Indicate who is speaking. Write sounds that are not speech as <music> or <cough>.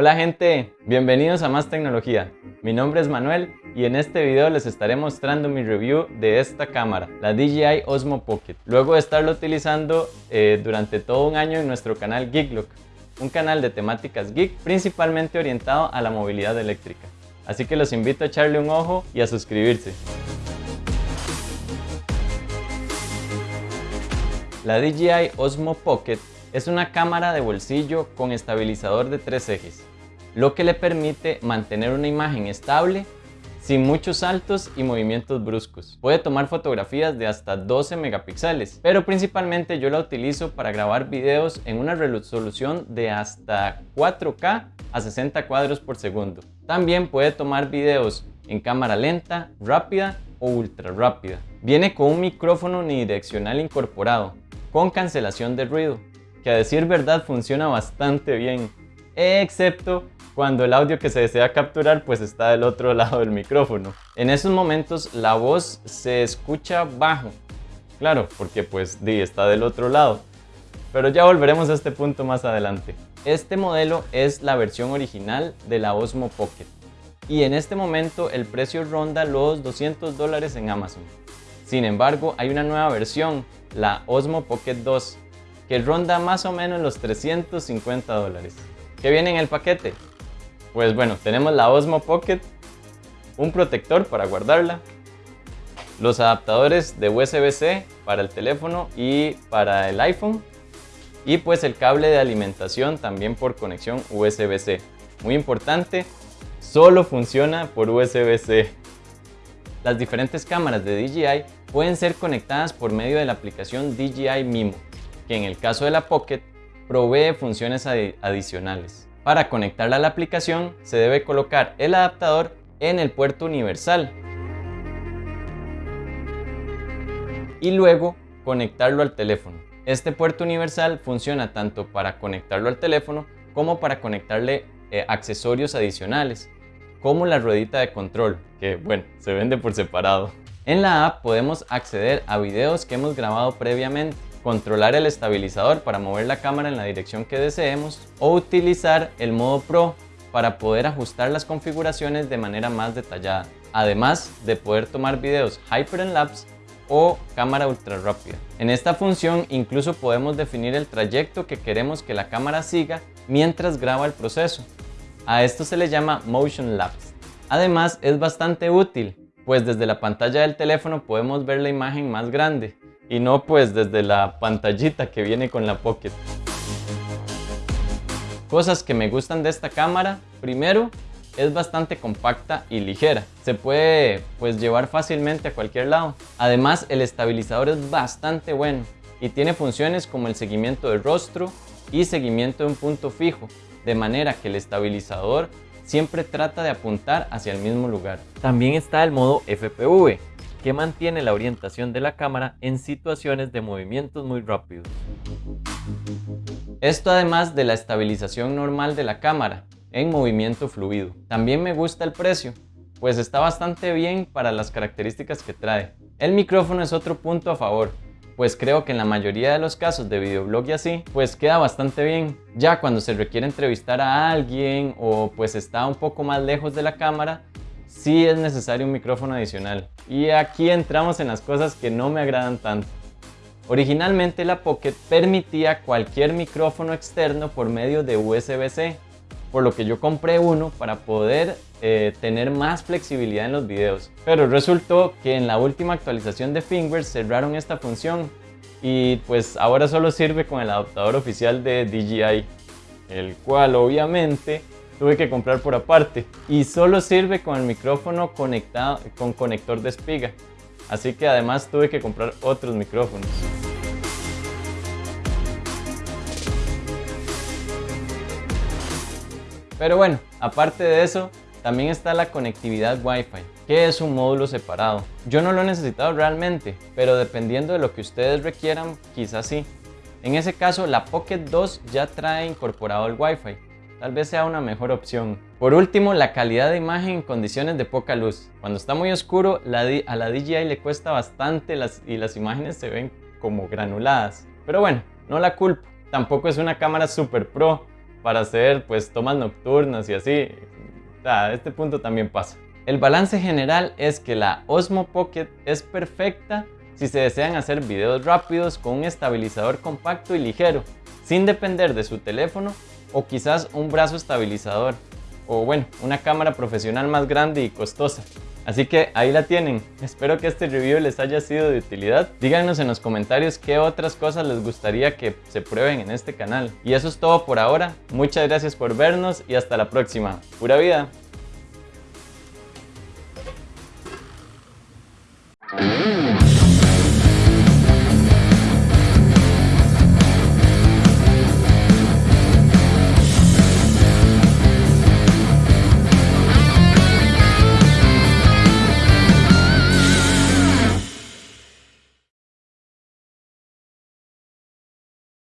Speaker 1: Hola gente, bienvenidos a Más Tecnología. Mi nombre es Manuel y en este video les estaré mostrando mi review de esta cámara, la DJI Osmo Pocket. Luego de estarlo utilizando eh, durante todo un año en nuestro canal Geeklook, un canal de temáticas geek principalmente orientado a la movilidad eléctrica. Así que los invito a echarle un ojo y a suscribirse. La DJI Osmo Pocket es una cámara de bolsillo con estabilizador de tres ejes, lo que le permite mantener una imagen estable sin muchos saltos y movimientos bruscos. Puede tomar fotografías de hasta 12 megapíxeles, pero principalmente yo la utilizo para grabar videos en una resolución de hasta 4K a 60 cuadros por segundo. También puede tomar videos en cámara lenta, rápida o ultra rápida. Viene con un micrófono unidireccional incorporado, con cancelación de ruido, que a decir verdad funciona bastante bien, excepto cuando el audio que se desea capturar pues está del otro <laughs> lado del micrófono. En esos momentos la voz se escucha bajo, claro, porque pues di, está del otro lado. Pero ya volveremos a este punto más adelante. Este modelo es la versión original de la Osmo Pocket y en este momento el precio ronda los 200 dólares en Amazon. Sin embargo, hay una nueva versión, la Osmo Pocket 2, que ronda más o menos los 350 dólares. ¿Qué viene en el paquete? Pues bueno, tenemos la Osmo Pocket, un protector para guardarla, los adaptadores de USB-C para el teléfono y para el iPhone, y pues el cable de alimentación también por conexión USB-C. Muy importante, solo funciona por USB-C. Las diferentes cámaras de DJI pueden ser conectadas por medio de la aplicación DJI Mimo que en el caso de la Pocket provee funciones adicionales. Para conectarla a la aplicación se debe colocar el adaptador en el puerto universal y luego conectarlo al teléfono. Este puerto universal funciona tanto para conectarlo al teléfono como para conectarle eh, accesorios adicionales como la ruedita de control, que bueno, se vende por separado. En la app podemos acceder a videos que hemos grabado previamente controlar el estabilizador para mover la cámara en la dirección que deseemos o utilizar el modo Pro para poder ajustar las configuraciones de manera más detallada, además de poder tomar videos Hyper-Lapse o cámara ultra rápida. En esta función incluso podemos definir el trayecto que queremos que la cámara siga mientras graba el proceso. A esto se le llama Motion Lapse. Además es bastante útil, pues desde la pantalla del teléfono podemos ver la imagen más grande, y no pues desde la pantallita que viene con la Pocket. Cosas que me gustan de esta cámara, primero es bastante compacta y ligera. Se puede pues llevar fácilmente a cualquier lado. Además el estabilizador es bastante bueno y tiene funciones como el seguimiento del rostro y seguimiento de un punto fijo, de manera que el estabilizador siempre trata de apuntar hacia el mismo lugar. También está el modo FPV, que mantiene la orientación de la cámara en situaciones de movimientos muy rápidos. Esto además de la estabilización normal de la cámara en movimiento fluido. También me gusta el precio, pues está bastante bien para las características que trae. El micrófono es otro punto a favor, pues creo que en la mayoría de los casos de videoblog y así, pues queda bastante bien. Ya cuando se requiere entrevistar a alguien o pues está un poco más lejos de la cámara, sí es necesario un micrófono adicional. Y aquí entramos en las cosas que no me agradan tanto. Originalmente la Pocket permitía cualquier micrófono externo por medio de USB-C, por lo que yo compré uno para poder eh, tener más flexibilidad en los videos. Pero resultó que en la última actualización de Fingers cerraron esta función y pues ahora solo sirve con el adaptador oficial de DJI, el cual obviamente tuve que comprar por aparte. Y solo sirve con el micrófono conectado con conector de espiga. Así que además tuve que comprar otros micrófonos. Pero bueno aparte de eso también está la conectividad Wi-Fi que es un módulo separado. Yo no lo he necesitado realmente pero dependiendo de lo que ustedes requieran quizás sí. En ese caso la Pocket 2 ya trae incorporado el Wi-Fi tal vez sea una mejor opción. Por último, la calidad de imagen en condiciones de poca luz. Cuando está muy oscuro, a la DJI le cuesta bastante y las imágenes se ven como granuladas. Pero bueno, no la culpo. Tampoco es una cámara super pro, para hacer pues tomas nocturnas y así. a este punto también pasa. El balance general es que la Osmo Pocket es perfecta si se desean hacer videos rápidos con un estabilizador compacto y ligero, sin depender de su teléfono o quizás un brazo estabilizador, o bueno, una cámara profesional más grande y costosa. Así que ahí la tienen. Espero que este review les haya sido de utilidad. Díganos en los comentarios qué otras cosas les gustaría que se prueben en este canal. Y eso es todo por ahora. Muchas gracias por vernos y hasta la próxima. ¡Pura vida! Mm.